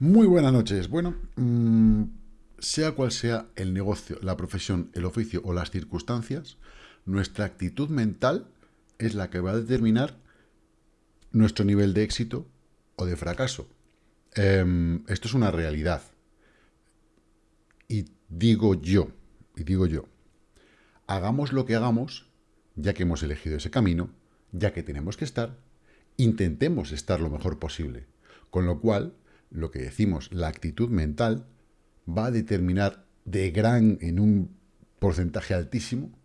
Muy buenas noches. Bueno, mmm, sea cual sea el negocio, la profesión, el oficio o las circunstancias, nuestra actitud mental es la que va a determinar nuestro nivel de éxito o de fracaso. Eh, esto es una realidad. Y digo yo, y digo yo, hagamos lo que hagamos, ya que hemos elegido ese camino, ya que tenemos que estar, intentemos estar lo mejor posible. Con lo cual, lo que decimos, la actitud mental, va a determinar de gran, en un porcentaje altísimo,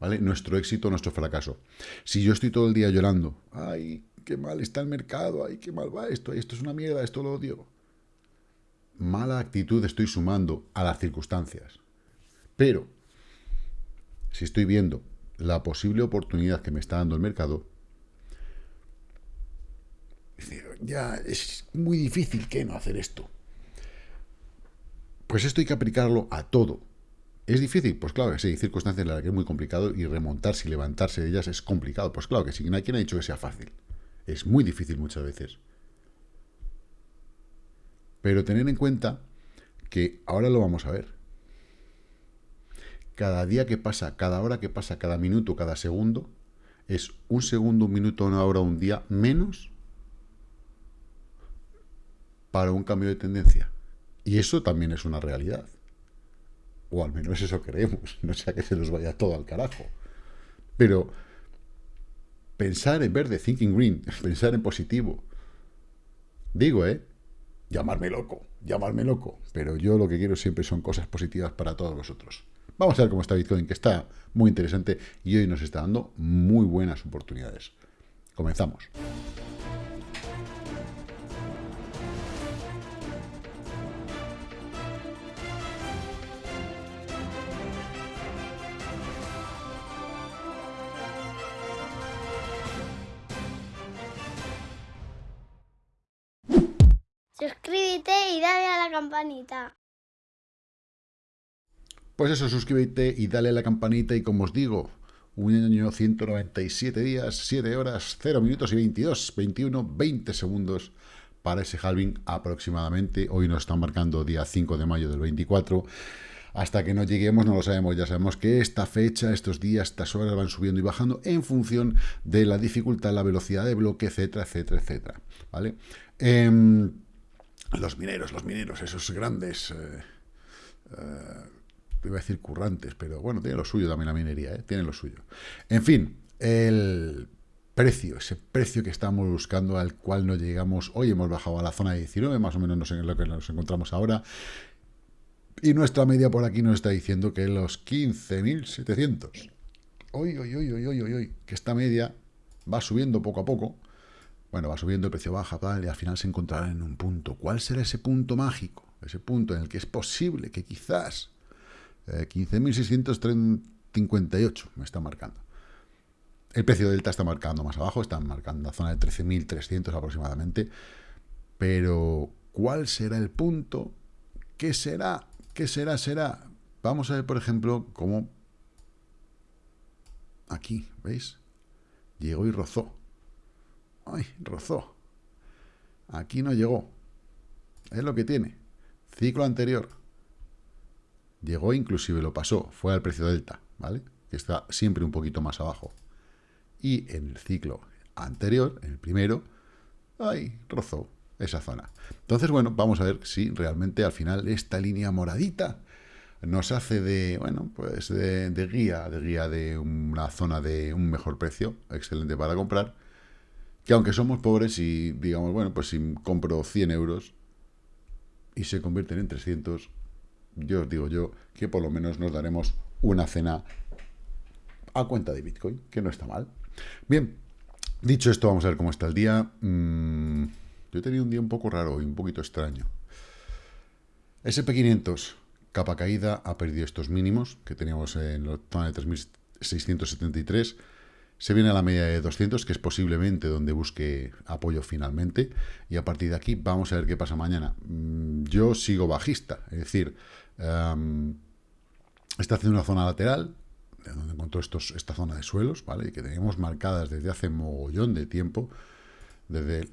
¿vale? Nuestro éxito, nuestro fracaso. Si yo estoy todo el día llorando, ay, qué mal está el mercado, ay, qué mal va esto, esto es una mierda, esto lo odio. Mala actitud estoy sumando a las circunstancias. Pero, si estoy viendo la posible oportunidad que me está dando el mercado, ya es muy difícil que no hacer esto. Pues esto hay que aplicarlo a todo. ¿Es difícil? Pues claro que sí, hay circunstancias en las que es muy complicado y remontarse y levantarse de ellas es complicado. Pues claro que sí, quien ha dicho que sea fácil. Es muy difícil muchas veces. Pero tener en cuenta que ahora lo vamos a ver. Cada día que pasa, cada hora que pasa, cada minuto, cada segundo, es un segundo, un minuto, una hora, un día menos para un cambio de tendencia. Y eso también es una realidad. O al menos eso creemos. No sea que se nos vaya todo al carajo. Pero pensar en verde, thinking green, pensar en positivo. Digo, ¿eh? Llamarme loco, llamarme loco. Pero yo lo que quiero siempre son cosas positivas para todos vosotros. Vamos a ver cómo está Bitcoin, que está muy interesante y hoy nos está dando muy buenas oportunidades. Comenzamos. Campanita. Pues eso, suscríbete y dale a la campanita y como os digo, un año 197 días, 7 horas, 0 minutos y 22, 21, 20 segundos para ese halving aproximadamente. Hoy nos están marcando día 5 de mayo del 24. Hasta que no lleguemos no lo sabemos, ya sabemos que esta fecha, estos días, estas horas van subiendo y bajando en función de la dificultad, la velocidad de bloque, etcétera, etcétera, etcétera. ¿Vale? Eh, los mineros, los mineros, esos grandes, eh, eh, iba a decir currantes, pero bueno, tiene lo suyo también la minería, ¿eh? tiene lo suyo. En fin, el precio, ese precio que estamos buscando, al cual no llegamos, hoy hemos bajado a la zona de 19, más o menos no sé en lo que nos encontramos ahora, y nuestra media por aquí nos está diciendo que los 15.700. Hoy, hoy, hoy, hoy, hoy, hoy, que esta media va subiendo poco a poco, bueno, va subiendo, el precio baja, y al final se encontrará en un punto. ¿Cuál será ese punto mágico? Ese punto en el que es posible que quizás eh, 15.658 me está marcando. El precio delta está marcando más abajo, está marcando la zona de 13.300 aproximadamente. Pero, ¿cuál será el punto? ¿Qué será? ¿Qué será? Será. Vamos a ver, por ejemplo, cómo aquí, ¿veis? Llegó y rozó. Ay, rozó. Aquí no llegó. Es lo que tiene. Ciclo anterior. Llegó, inclusive lo pasó. Fue al precio delta, ¿vale? Que está siempre un poquito más abajo. Y en el ciclo anterior, en el primero, ay, rozó esa zona. Entonces, bueno, vamos a ver si realmente al final esta línea moradita nos hace de, bueno, pues de, de guía, de guía de una zona de un mejor precio, excelente para comprar, que aunque somos pobres y digamos, bueno, pues si compro 100 euros y se convierten en 300, yo os digo yo que por lo menos nos daremos una cena a cuenta de Bitcoin, que no está mal. Bien, dicho esto, vamos a ver cómo está el día. Mm, yo he tenido un día un poco raro y un poquito extraño. SP500, capa caída, ha perdido estos mínimos que teníamos en la zona de 3673 se viene a la media de 200, que es posiblemente donde busque apoyo finalmente. Y a partir de aquí vamos a ver qué pasa mañana. Mm, yo sigo bajista, es decir, um, está haciendo una zona lateral, de donde encontró estos, esta zona de suelos, ¿vale? que tenemos marcadas desde hace mogollón de tiempo. desde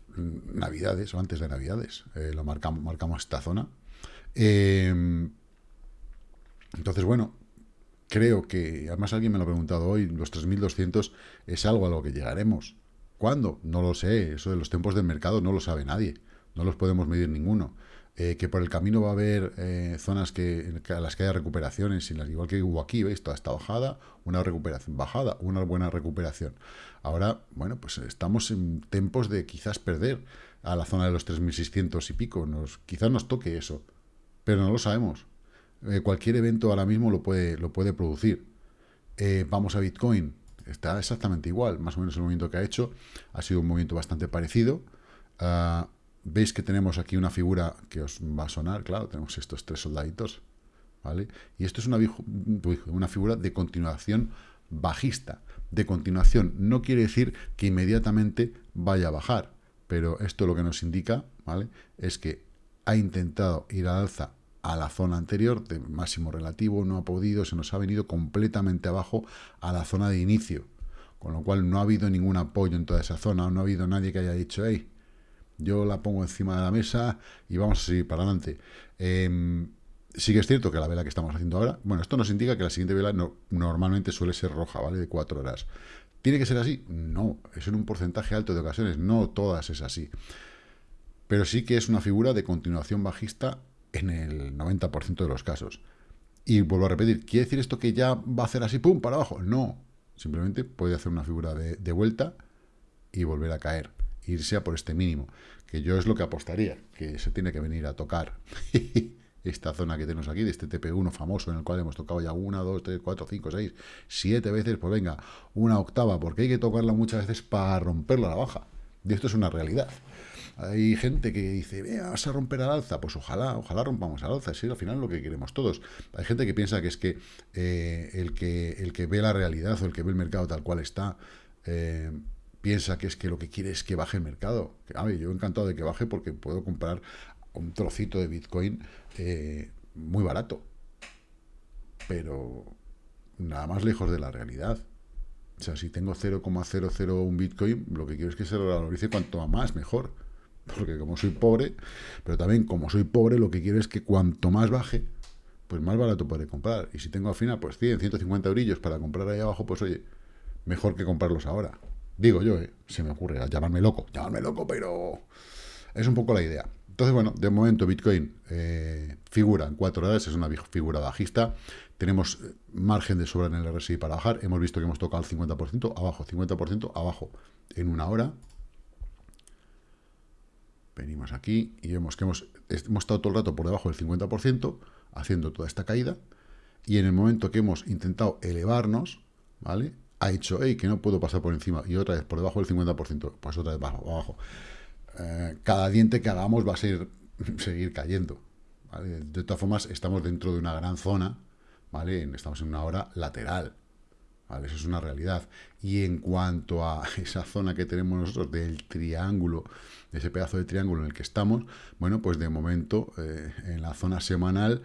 Navidades o antes de Navidades. Eh, lo marcamos, marcamos esta zona. Eh, entonces, bueno, creo que, además alguien me lo ha preguntado hoy, los 3.200 es algo a lo que llegaremos. ¿Cuándo? No lo sé. Eso de los tiempos del mercado no lo sabe nadie. No los podemos medir ninguno. Eh, que por el camino va a haber eh, zonas que, a las que haya recuperaciones, y las, igual que hubo aquí, ¿veis? Toda esta bajada, una recuperación, bajada, una buena recuperación. Ahora, bueno, pues estamos en tiempos de quizás perder a la zona de los 3.600 y pico. Nos, quizás nos toque eso, pero no lo sabemos. Eh, cualquier evento ahora mismo lo puede, lo puede producir. vamos a Bitcoin, está exactamente igual, más o menos el movimiento que ha hecho, ha sido un movimiento bastante parecido. Uh, Veis que tenemos aquí una figura que os va a sonar, claro, tenemos estos tres soldaditos, ¿vale? Y esto es una, una figura de continuación bajista. De continuación no quiere decir que inmediatamente vaya a bajar, pero esto lo que nos indica, ¿vale? Es que ha intentado ir al alza a la zona anterior de máximo relativo, no ha podido, se nos ha venido completamente abajo a la zona de inicio, con lo cual no ha habido ningún apoyo en toda esa zona, no ha habido nadie que haya dicho, hey, yo la pongo encima de la mesa y vamos a seguir para adelante. Eh, sí que es cierto que la vela que estamos haciendo ahora, bueno, esto nos indica que la siguiente vela normalmente suele ser roja, ¿vale? De cuatro horas. ¿Tiene que ser así? No, es en un porcentaje alto de ocasiones, no todas es así. Pero sí que es una figura de continuación bajista en el 90% de los casos. Y vuelvo a repetir, ¿quiere decir esto que ya va a hacer así, pum, para abajo? No, simplemente puede hacer una figura de vuelta y volver a caer irse a por este mínimo, que yo es lo que apostaría, que se tiene que venir a tocar esta zona que tenemos aquí, de este TP1 famoso, en el cual hemos tocado ya una, dos, tres, cuatro, cinco, seis, siete veces, pues venga, una octava, porque hay que tocarla muchas veces para romperla a la baja. Y esto es una realidad. Hay gente que dice, vas a romper al alza. Pues ojalá, ojalá rompamos al alza. Es al final lo que queremos todos. Hay gente que piensa que es que, eh, el que el que ve la realidad o el que ve el mercado tal cual está, eh, piensa que es que lo que quiere es que baje el mercado. A ver, yo encantado de que baje porque puedo comprar un trocito de Bitcoin eh, muy barato. Pero nada más lejos de la realidad. O sea, si tengo 0,001 Bitcoin, lo que quiero es que se valorice cuanto más mejor. Porque como soy pobre, pero también como soy pobre, lo que quiero es que cuanto más baje, pues más barato podré comprar. Y si tengo al final, pues 100, 150 eurillos para comprar ahí abajo, pues oye, mejor que comprarlos ahora. Digo yo, ¿eh? se me ocurre, llamarme loco, llamarme loco, pero es un poco la idea. Entonces, bueno, de momento Bitcoin eh, figura en cuatro horas, es una figura bajista. Tenemos eh, margen de sobra en el RSI para bajar. Hemos visto que hemos tocado el 50% abajo, 50% abajo en una hora. Venimos aquí y vemos que hemos, hemos estado todo el rato por debajo del 50%, haciendo toda esta caída. Y en el momento que hemos intentado elevarnos, ¿vale? ha dicho, hey, que no puedo pasar por encima, y otra vez por debajo del 50%, pues otra vez bajo, abajo. Eh, cada diente que hagamos va a seguir cayendo. De todas formas, estamos dentro de una gran zona, ¿vale? Estamos en una hora lateral, ¿vale? Eso es una realidad. Y en cuanto a esa zona que tenemos nosotros del triángulo, ese pedazo de triángulo en el que estamos, bueno, pues de momento, eh, en la zona semanal,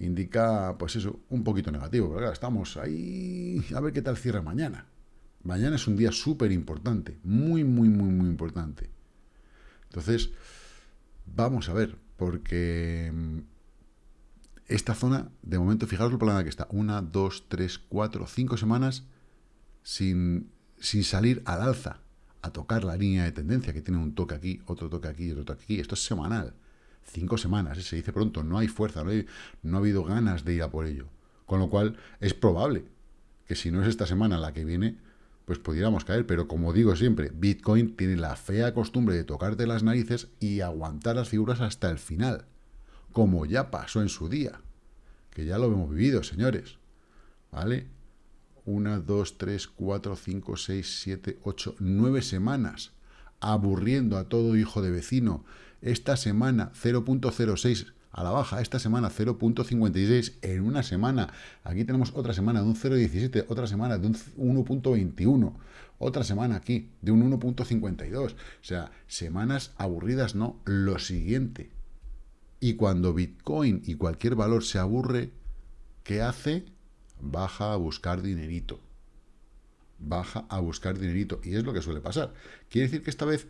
indica, pues eso, un poquito negativo. Pero claro, estamos ahí a ver qué tal cierra mañana. Mañana es un día súper importante, muy, muy, muy, muy importante. Entonces, vamos a ver, porque mm, esta zona, de momento, fijaros lo plana que está. Una, dos, tres, cuatro, cinco semanas sin, sin salir al alza, a tocar la línea de tendencia, que tiene un toque aquí, otro toque aquí, otro toque aquí. Esto es semanal cinco semanas, ¿eh? se dice pronto, no hay fuerza, no, no ha habido ganas de ir a por ello. Con lo cual, es probable que si no es esta semana la que viene, pues pudiéramos caer. Pero como digo siempre, Bitcoin tiene la fea costumbre de tocarte las narices y aguantar las figuras hasta el final. Como ya pasó en su día. Que ya lo hemos vivido, señores. ¿Vale? Una, dos, tres, cuatro, cinco, seis, siete, ocho, nueve semanas. Aburriendo a todo hijo de vecino esta semana 0.06 a la baja, esta semana 0.56 en una semana. Aquí tenemos otra semana de un 0.17, otra semana de un 1.21, otra semana aquí de un 1.52. O sea, semanas aburridas, no, lo siguiente. Y cuando Bitcoin y cualquier valor se aburre, ¿qué hace? Baja a buscar dinerito. Baja a buscar dinerito. Y es lo que suele pasar. Quiere decir que esta vez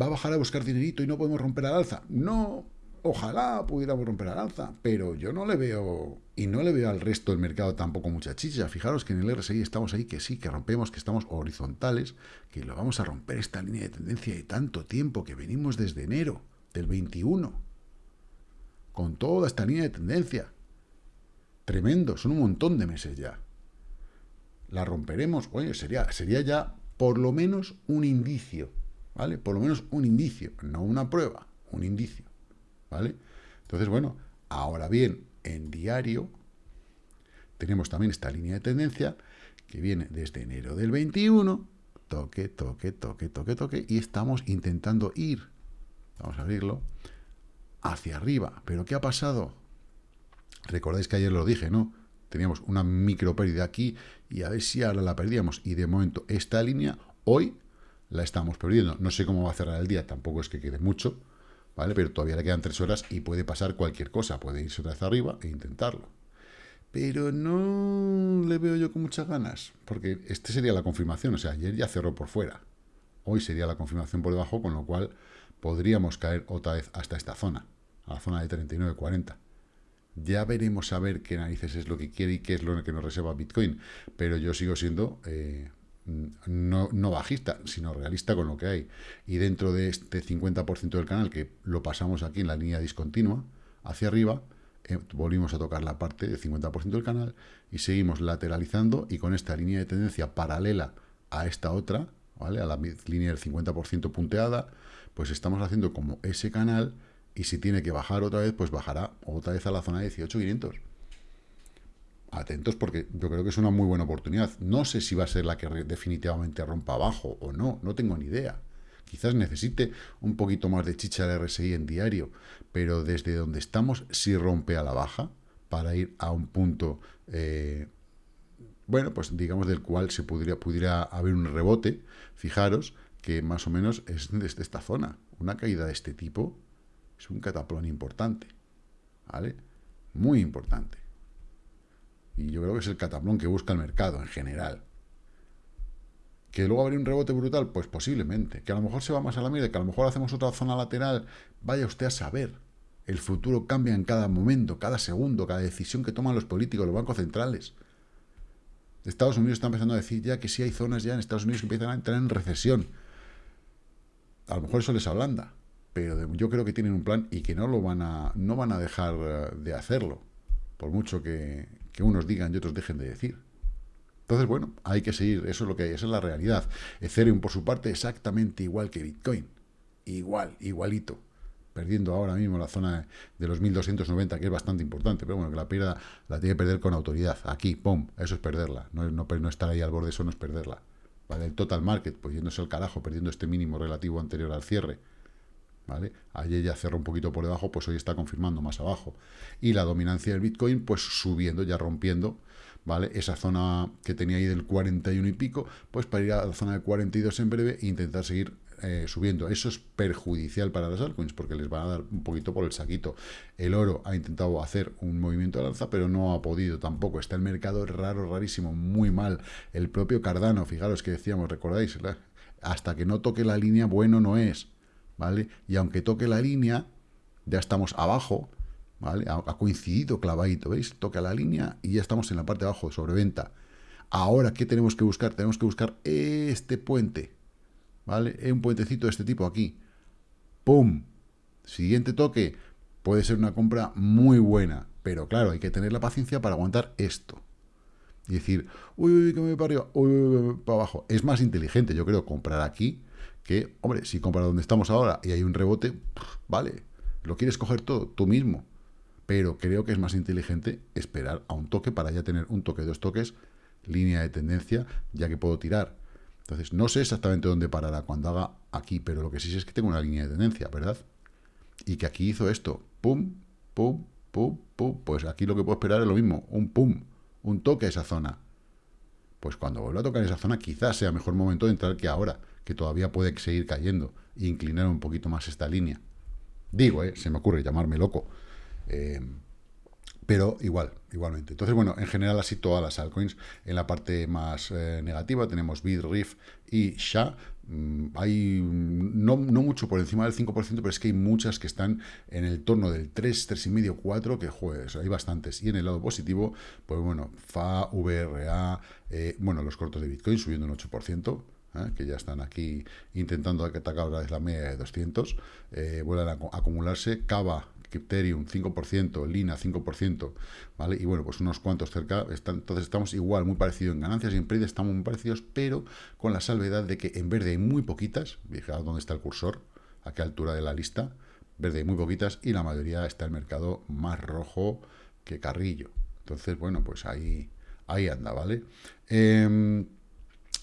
¿Va a bajar a buscar dinerito y no podemos romper al alza? No, ojalá pudiéramos romper al alza, pero yo no le veo, y no le veo al resto del mercado tampoco mucha chicha. Fijaros que en el RSI estamos ahí, que sí, que rompemos, que estamos horizontales, que lo vamos a romper esta línea de tendencia de tanto tiempo, que venimos desde enero del 21, con toda esta línea de tendencia. Tremendo, son un montón de meses ya. La romperemos, oye, sería, sería ya por lo menos un indicio, ¿vale? Por lo menos un indicio, no una prueba, un indicio, ¿vale? Entonces, bueno, ahora bien, en diario tenemos también esta línea de tendencia que viene desde enero del 21, toque, toque, toque, toque, toque, y estamos intentando ir, vamos a abrirlo, hacia arriba. ¿Pero qué ha pasado? Recordáis que ayer lo dije, ¿no? Teníamos una micro pérdida aquí y a ver si ahora la perdíamos. Y de momento esta línea hoy la estamos perdiendo. No sé cómo va a cerrar el día, tampoco es que quede mucho, ¿vale? Pero todavía le quedan tres horas y puede pasar cualquier cosa. Puede irse otra vez arriba e intentarlo. Pero no le veo yo con muchas ganas, porque este sería la confirmación. O sea, ayer ya cerró por fuera. Hoy sería la confirmación por debajo, con lo cual podríamos caer otra vez hasta esta zona, a la zona de 39.40. Ya veremos a ver qué narices es lo que quiere y qué es lo que nos reserva Bitcoin. Pero yo sigo siendo eh, no, no, bajista, sino realista con lo que hay. Y dentro de este 50% del canal, que lo pasamos aquí en la línea discontinua, hacia arriba, eh, volvimos a tocar la parte del 50% del canal y seguimos lateralizando y con esta línea de tendencia paralela a esta otra, ¿vale? a la línea del 50% punteada, pues estamos haciendo como ese canal y si tiene que bajar otra vez, pues bajará otra vez a la zona de 18.500. Atentos porque yo creo que es una muy buena oportunidad. No sé si va a ser la que definitivamente rompa abajo o no, no tengo ni idea. Quizás necesite un poquito más de chicha de RSI en diario, pero desde donde estamos, si rompe a la baja, para ir a un punto, eh, bueno, pues digamos del cual se pudiera, pudiera haber un rebote, fijaros que más o menos es desde esta zona. Una caída de este tipo es un cataplón importante, ¿vale? Muy importante. Y yo creo que es el cataplón que busca el mercado en general. ¿Que luego habría un rebote brutal? Pues posiblemente. ¿Que a lo mejor se va más a la mierda? ¿Que a lo mejor hacemos otra zona lateral? Vaya usted a saber. El futuro cambia en cada momento, cada segundo, cada decisión que toman los políticos, los bancos centrales. Estados Unidos está empezando a decir ya que sí hay zonas ya en Estados Unidos que empiezan a entrar en recesión. A lo mejor eso les ablanda pero yo creo que tienen un plan y que no lo van a, no van a dejar eh, de hacerlo, por mucho que, unos digan y otros dejen de decir. Entonces, bueno, hay que seguir, eso es lo que hay, esa es la realidad. Ethereum, por su parte, exactamente igual que Bitcoin. Igual, igualito. Perdiendo ahora mismo la zona de los 1290, que es bastante importante, pero bueno, que la pierda, la tiene que perder con autoridad. Aquí, pum, eso es perderla. No, no, no estar ahí al borde, eso no es perderla. ¿Vale? El total market, pues yéndose al carajo, perdiendo este mínimo relativo anterior al cierre ¿vale? Ayer ya cerró un poquito por debajo, pues hoy está confirmando más abajo. Y la dominancia del Bitcoin, pues subiendo, ya rompiendo, ¿vale? Esa zona que tenía ahí del 41 y pico, pues para ir a la zona de 42 en breve e intentar seguir eh, subiendo. Eso es perjudicial para las altcoins porque les van a dar un poquito por el saquito. El oro ha intentado hacer un movimiento de alza, pero no ha podido tampoco. Está el mercado raro, rarísimo, muy mal. El propio Cardano, fijaros que decíamos, recordáis, hasta que no toque la línea, bueno no es. ¿vale? Y aunque toque la línea, ya estamos abajo, ¿vale? Ha, coincidido clavadito, ¿veis? Toca la línea y ya estamos en la parte de abajo, sobreventa. Ahora, ¿qué tenemos que buscar? Tenemos que buscar este puente, ¿vale? Un puentecito de este tipo aquí. ¡Pum! Siguiente toque. Puede ser una compra muy buena, pero claro, hay que tener la paciencia para aguantar esto. Y decir, uy, uy, que me voy para arriba, uy, uy, uy, para abajo. Es más inteligente, yo creo, comprar aquí que, hombre, si compras donde estamos ahora y hay un rebote, vale, lo quieres coger todo tú mismo. Pero creo que es más inteligente esperar a un toque para ya tener un toque, dos toques, línea de tendencia, ya que puedo tirar. Entonces, no sé exactamente dónde parará cuando haga aquí, pero lo que sí sé es que tengo una línea de tendencia, ¿verdad? Y que aquí hizo esto, pum, pum, pum, pum. Pues aquí lo que puedo esperar es lo mismo, un pum, un toque a esa zona. Pues cuando vuelva a tocar esa zona, quizás sea mejor momento de entrar que ahora que todavía puede seguir cayendo e inclinar un poquito más esta línea. Digo, eh, se me ocurre llamarme loco. Eh, pero igual, igualmente. Entonces, bueno, en general así todas las altcoins. En la parte más eh, negativa tenemos Riff y SHA. Mm, hay no, no, mucho por encima del 5%, pero es que hay muchas que están en el torno del 3, 3,5, 4, que juegues, hay bastantes. Y en el lado positivo, pues bueno, FA, VRA, eh, bueno, los cortos de Bitcoin subiendo un 8%. ¿eh? que ya están aquí intentando atacar ahora la media de 200, eh, vuelven a acumularse, Cava Ethereum 5%, Lina 5%, ¿vale? Y bueno, pues unos cuantos cerca, están, entonces estamos igual, muy parecidos en ganancias y en pérdidas estamos muy parecidos, pero con la salvedad de que en verde hay muy poquitas, fijaos dónde está el cursor, a qué altura de la lista, verde hay muy poquitas y la mayoría está el mercado más rojo que carrillo. Entonces, bueno, pues ahí, ahí anda, ¿vale? Eh,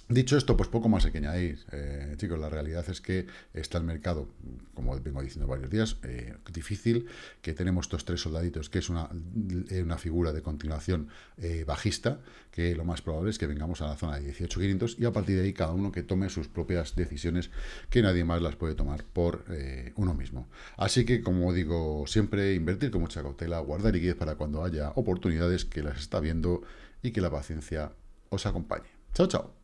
Dicho esto, pues poco más hay que añadir. Eh, chicos, la realidad es que está el mercado, como vengo diciendo varios días, eh, difícil, que tenemos estos tres soldaditos, que es una, eh, una figura de continuación bajista, que lo más probable es que vengamos a la zona de 18.500 y a partir de ahí cada uno que tome sus propias decisiones, que nadie más las puede tomar por uno mismo. Así que, como digo siempre, invertir con mucha cautela, guardar liquidez para cuando haya oportunidades que las está viendo y que la paciencia os acompañe. Chao, chao.